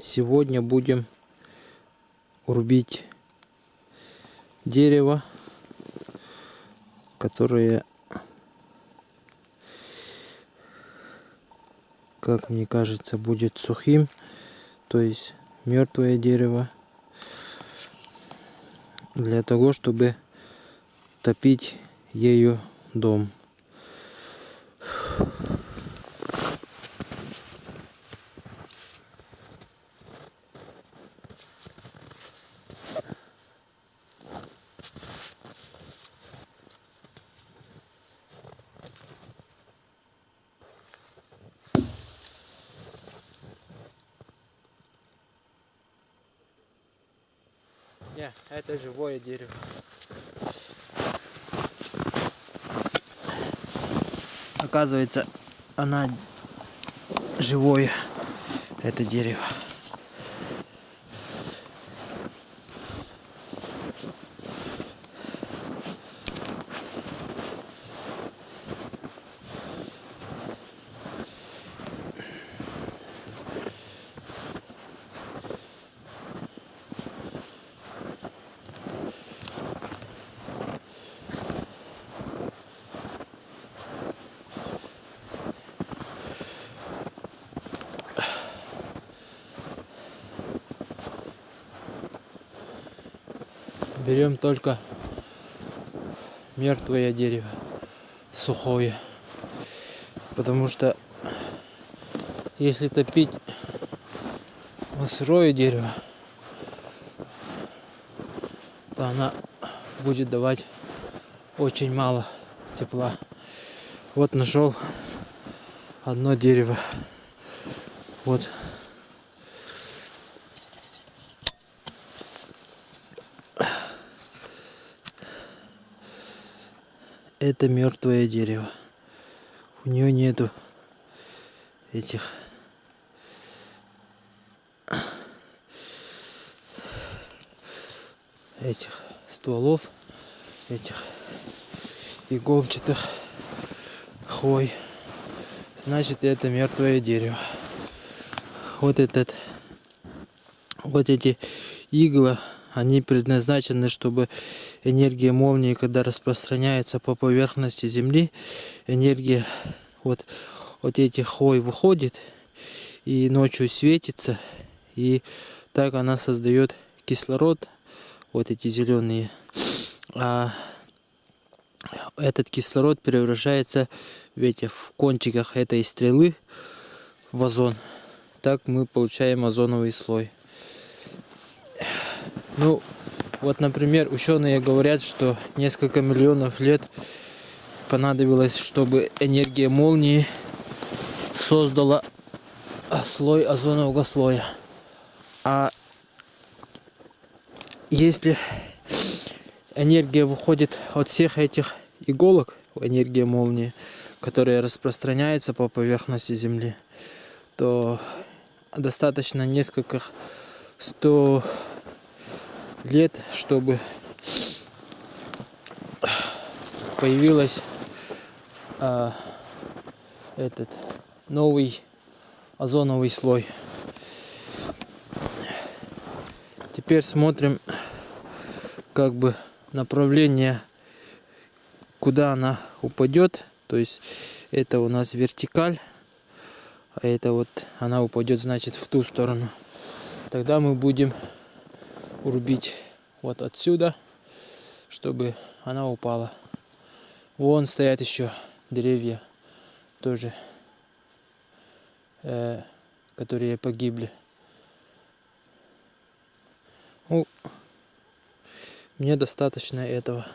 сегодня будем рубить дерево, которое, как мне кажется, будет сухим, то есть мертвое дерево, для того, чтобы топить ею дом. Не, это живое дерево. Оказывается, она живое, это дерево. Берем только мертвое дерево, сухое. Потому что если топить сырое дерево, то она будет давать очень мало тепла. Вот нашел одно дерево. Вот это мертвое дерево. У нее нету этих этих стволов, этих иголчатых хвой. Значит, это мертвое дерево. Вот этот, вот эти иглы они предназначены, чтобы энергия молнии, когда распространяется по поверхности Земли, энергия вот, вот этих хой выходит и ночью светится. И так она создает кислород, вот эти зеленые. А этот кислород превращается в, эти, в кончиках этой стрелы в озон. Так мы получаем озоновый слой. Ну, вот, например, ученые говорят, что несколько миллионов лет понадобилось, чтобы энергия молнии создала слой озонового слоя. А если энергия выходит от всех этих иголок, энергия молнии, которая распространяется по поверхности Земли, то достаточно нескольких сто лет, чтобы появилась а, этот новый озоновый слой. Теперь смотрим как бы направление, куда она упадет. То есть это у нас вертикаль, а это вот она упадет, значит, в ту сторону. Тогда мы будем урубить вот отсюда, чтобы она упала. Вон стоят еще деревья тоже, э, которые погибли. Ну, мне достаточно этого.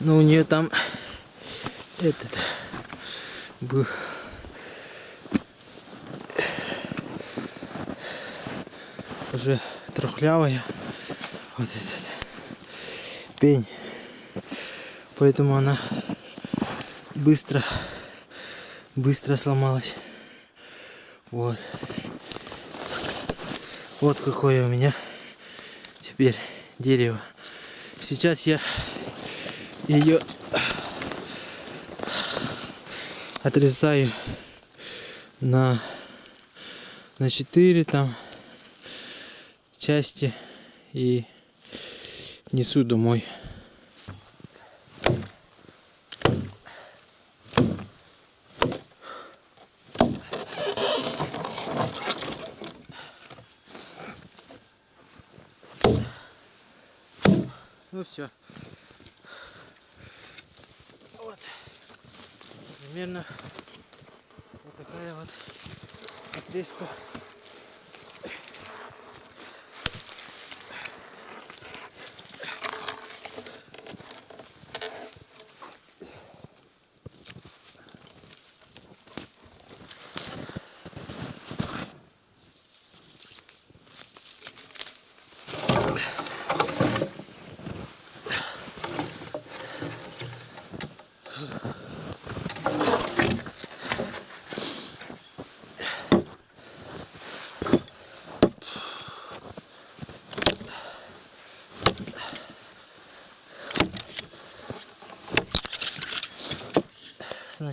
Но у нее там этот был уже трухлявая вот этот пень. Поэтому она быстро быстро сломалась. Вот. Вот какое у меня теперь дерево. Сейчас я ее отрезаю на на 4 там части и несу домой. Ну все. Вот. Примерно вот такая вот отрезка.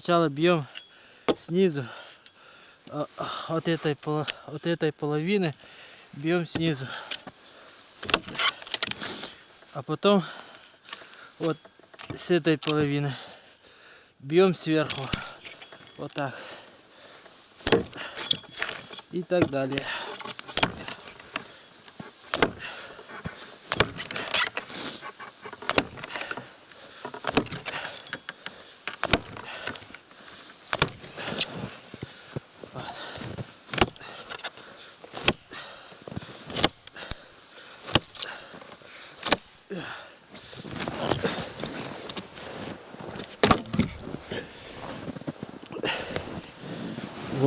Сначала бьем снизу а, от этой, от этой половины бьем снизу. А потом вот с этой половины бьем сверху. Вот так. И так далее.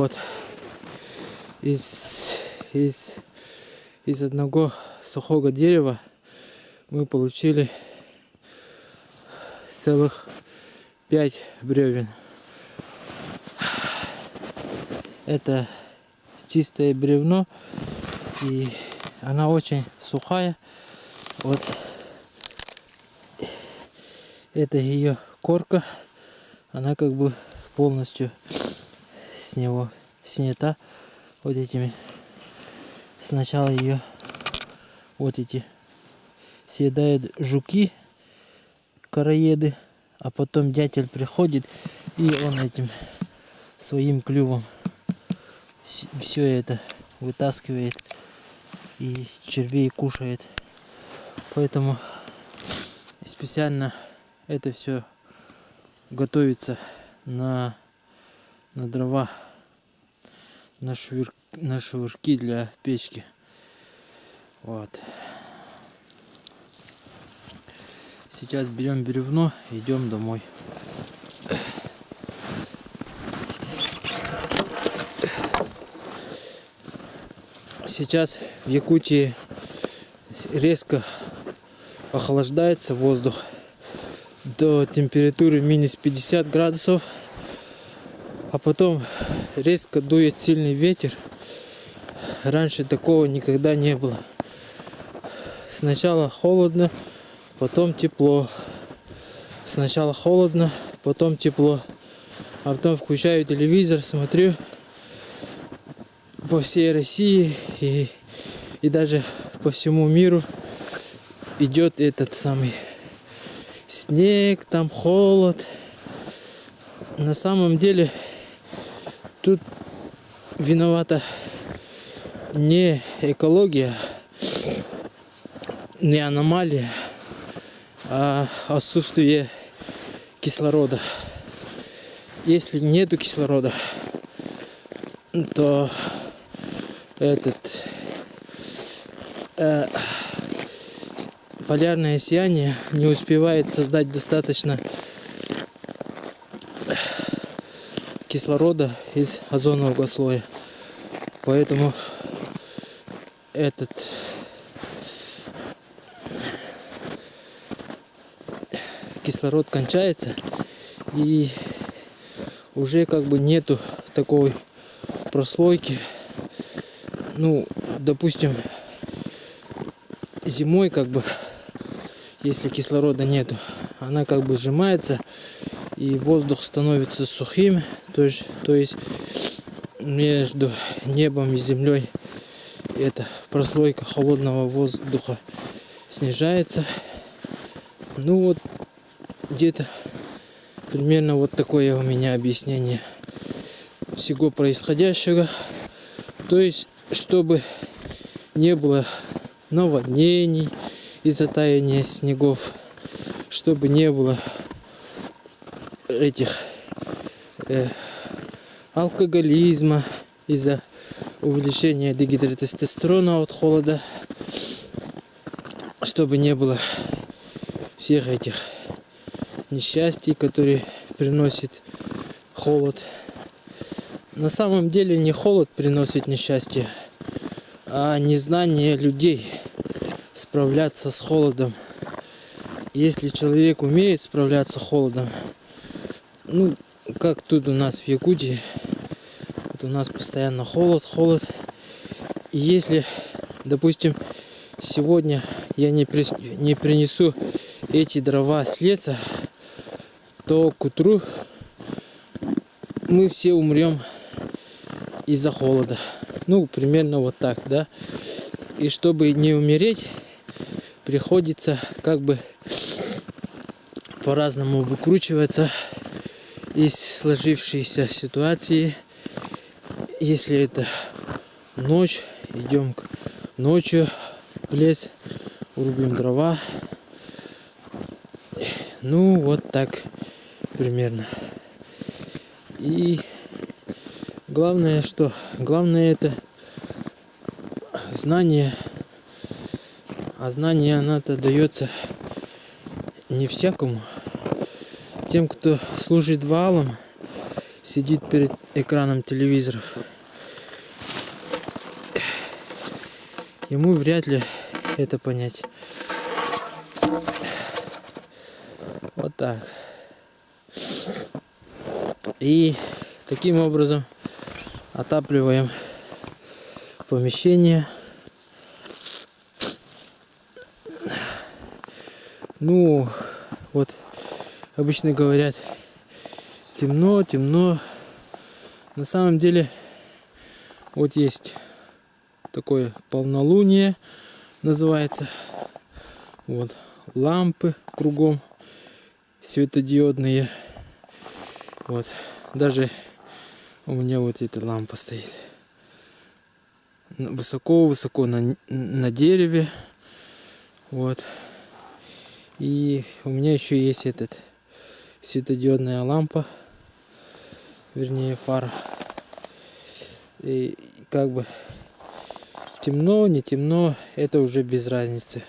Вот из, из, из одного сухого дерева мы получили целых пять бревен. Это чистое бревно и она очень сухая. Вот это ее корка. Она как бы полностью с него снята вот этими. Сначала ее вот эти съедают жуки, короеды, а потом дятел приходит и он этим своим клювом все это вытаскивает и червей кушает. Поэтому специально это все готовится на, на дрова, на, швыр, на швырки для печки. Вот. Сейчас берем бревно, идем домой. Сейчас в Якутии резко охлаждается воздух до температуры минус 50 градусов, а потом резко дует сильный ветер. Раньше такого никогда не было. Сначала холодно, потом тепло. Сначала холодно, потом тепло. А потом включаю телевизор, смотрю по всей России и, и даже по всему миру идет этот самый снег, там холод. На самом деле виновата не экология, не аномалия, а отсутствие кислорода. Если нету кислорода, то этот э, полярное сияние не успевает создать достаточно кислорода из озонового слоя. Поэтому этот кислород кончается и уже как бы нету такой прослойки. Ну, допустим, зимой как бы, если кислорода нету, она как бы сжимается и воздух становится сухим, то есть, то есть между небом и землей эта прослойка холодного воздуха снижается. Ну вот где-то примерно вот такое у меня объяснение всего происходящего. То есть, чтобы не было наводнений из-за таяния снегов, чтобы не было этих э, алкоголизма из-за увеличения дегидротестостерона от холода, чтобы не было всех этих несчастий, которые приносит холод. На самом деле не холод приносит несчастье, а незнание людей справляться с холодом. Если человек умеет справляться с холодом, ну, как тут у нас в Якутии, вот у нас постоянно холод, холод. И если, допустим, сегодня я не, при, не принесу эти дрова с леса, то к утру мы все умрем из-за холода. Ну, примерно вот так, да. И чтобы не умереть, приходится как бы по-разному выкручиваться из сложившейся ситуации. Если это ночь, идем ночью в лес, рубим дрова. Ну, вот так примерно. И главное, что главное это знание. А знание оно-то дается не всякому. Тем, кто служит валом, сидит перед экраном телевизоров. Ему вряд ли это понять. Вот так. И таким образом отапливаем помещение. Ну, вот обычно говорят, темно, темно. На самом деле, вот есть такое полнолуние, называется. Вот лампы кругом светодиодные. Вот. Даже у меня вот эта лампа стоит. Высоко-высоко на, на дереве. Вот. И у меня еще есть этот светодиодная лампа. Вернее фара. И как бы темно, не темно, это уже без разницы.